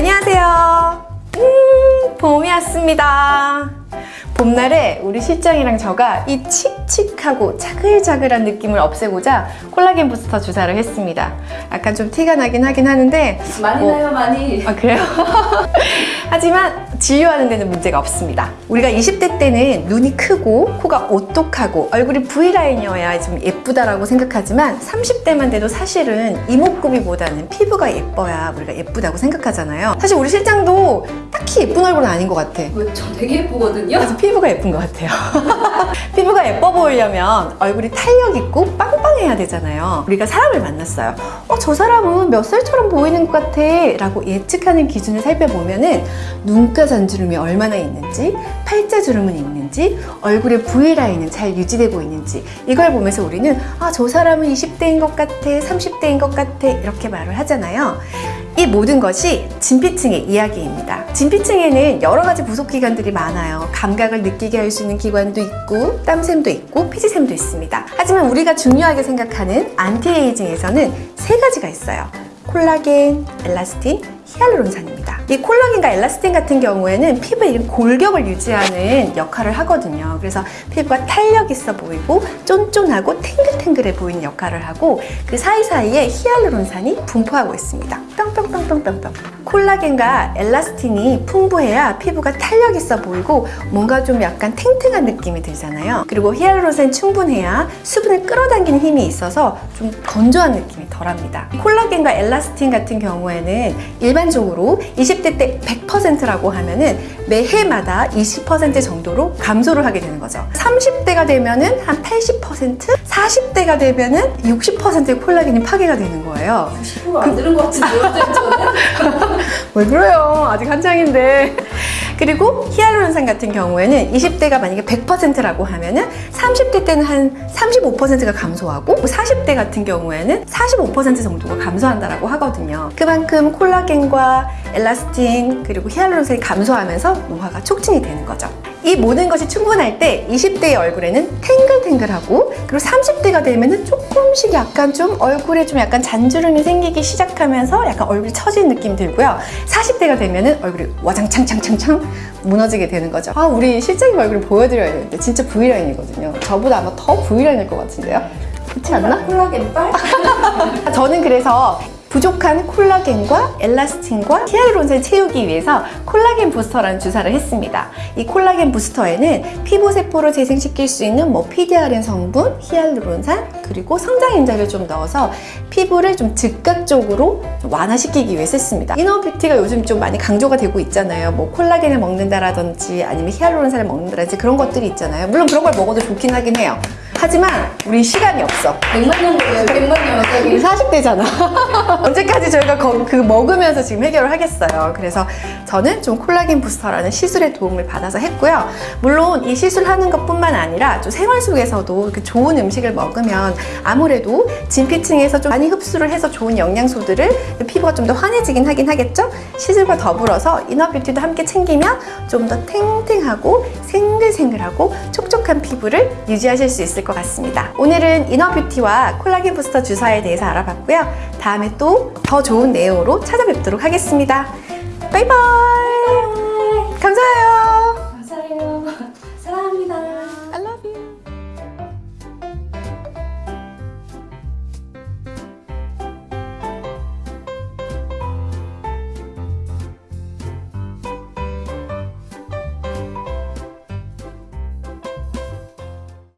안녕하세요. 음, 봄이 왔습니다. 봄날에 우리 실장이랑 저가 이 칙칙하고 자글자글한 느낌을 없애고자 콜라겐 부스터 주사를 했습니다. 약간 좀 티가 나긴 하긴 하는데 많이 뭐- 나요 많이 아 그래요? 하지만 진료하는 데는 문제가 없습니다. 우리가 20대 때는 눈이 크고 코가 오똑하고 얼굴이 V라인이어야 좀 예쁘다라고 생각하지만 30대만 돼도 사실은 이목구비보다는 피부가 예뻐야 우리가 예쁘다고 생각하잖아요. 사실 우리 실장도 딱히 예쁜 얼굴은 아닌 것 같아. 왜, 저 되게 예쁘거든요 그래서 피부가 예쁜 것 같아요. 피부가 예뻐 보이려면 얼굴이 탄력 있고 빵빵해야 되잖아요. 우리가 사람을 만났어요. 어, 저 사람은 몇 살처럼 보이는 것 같아. 라고 예측하는 기준을 살펴보면 은 눈가 잔주름이 얼마나 있는지, 팔자 주름은 있는지, 얼굴의 V라인은 잘 유지되고 있는지, 이걸 보면서 우리는 아, 저 사람은 20대인 것 같아, 30대인 것 같아. 이렇게 말을 하잖아요. 이 모든 것이 진피층의 이야기입니다. 진피층에는 여러 가지 부속 기관들이 많아요. 감각을 느끼게 할 수 있는 기관도 있고, 땀샘도 있고, 피지샘도 있습니다. 하지만 우리가 중요하게 생각하는 안티에이징에서는 세 가지가 있어요. 콜라겐, 엘라스틴, 히알루론산입니다. 이 콜라겐과 엘라스틴 같은 경우에는 이런 골격을 유지하는 역할을 하거든요. 그래서 피부가 탄력 있어 보이고 쫀쫀하고 탱글탱글해 보이는 역할을 하고 그 사이사이에 히알루론산이 분포하고 있습니다. 뿅뿅뿅뿅뿅뿅. 콜라겐과 엘라스틴이 풍부해야 피부가 탄력 있어 보이고 뭔가 좀 약간 탱탱한 느낌이 들잖아요. 그리고 히알루론산이 충분해야 수분을 끌어당기는 힘이 있어서 좀 건조한 느낌이 덜합니다. 콜라겐과 엘라스틴 같은 경우에는 일반 적으로 20대 때 100%라고 하면 은 매해마다 20% 정도로 감소를 하게 되는 거죠. 30대가 되면 은 한 80%, 40대가 되면 은 60%의 콜라겐이 파괴가 되는 거예요. 피부가 안 들은 것 같은데요 왜 그래요? 아직 한창인데. 그리고 히알루론산 같은 경우에는 20대가 만약에 100%라고 하면은 30대 때는 한 35%가 감소하고 40대 같은 경우에는 45% 정도가 감소한다라고 하거든요. 그만큼 콜라겐과 엘라스틴 그리고 히알루론산이 감소하면서 노화가 촉진이 되는 거죠. 이 모든 것이 충분할 때 20대의 얼굴에는 탱글탱글하고 그리고 30대가 되면 은 조금씩 약간 좀 얼굴에 좀 약간 잔주름이 생기기 시작하면서 약간 얼굴이 처진 느낌 들고요. 40대가 되면 은 얼굴이 와장창창창창 무너지게 되는 거죠. 아, 우리 실장님 얼굴을 보여드려야 되는데 진짜 V라인이거든요. 저보다 아마 더 V라인일 것 같은데요? 그렇지 않나? 콜라겐 빨? 저는 그래서 부족한 콜라겐과 엘라스틴과 히알루론산을 채우기 위해서 콜라겐 부스터라는 주사를 했습니다. 이 콜라겐 부스터에는 피부 세포를 재생시킬 수 있는 뭐 PDRN 성분, 히알루론산 그리고 성장 인자를 좀 넣어서 피부를 좀 즉각적으로 완화시키기 위해 썼습니다. 이너뷰티가 요즘 좀 많이 강조가 되고 있잖아요. 뭐 콜라겐을 먹는다라든지 아니면 히알루론산을 먹는다라든지 그런 것들이 있잖아요. 물론 그런 걸 먹어도 좋긴 하긴 해요. 하지만 우리 시간이 없어. 100만 년 걸려요 100만 년 우리 여기 40대잖아. 언제까지 저희가 거- 그 먹으면서 지금 해결을 하겠어요. 그래서 저는 좀 콜라겐 부스터라는 시술의 도움을 받아서 했고요. 물론 이 시술하는 것뿐만 아니라 좀 생활 속에서도 이렇게 좋은 음식을 먹으면 아무래도 진피층에서 좀 많이 흡수를 해서 좋은 영양소들을 피부가 좀 더 환해지긴 하긴 하겠죠? 시술과 더불어서 이너뷰티도 함께 챙기면 좀 더 탱탱하고 생글생글하고 촉촉한 피부를 유지하실 수 있을 것 같습니다. 오늘은 이너뷰티와 콜라겐 부스터 주사에 대해서 알아봤고요. 다음에 또 더 좋은 내용으로 찾아뵙도록 하겠습니다. 바이바이! 감사해요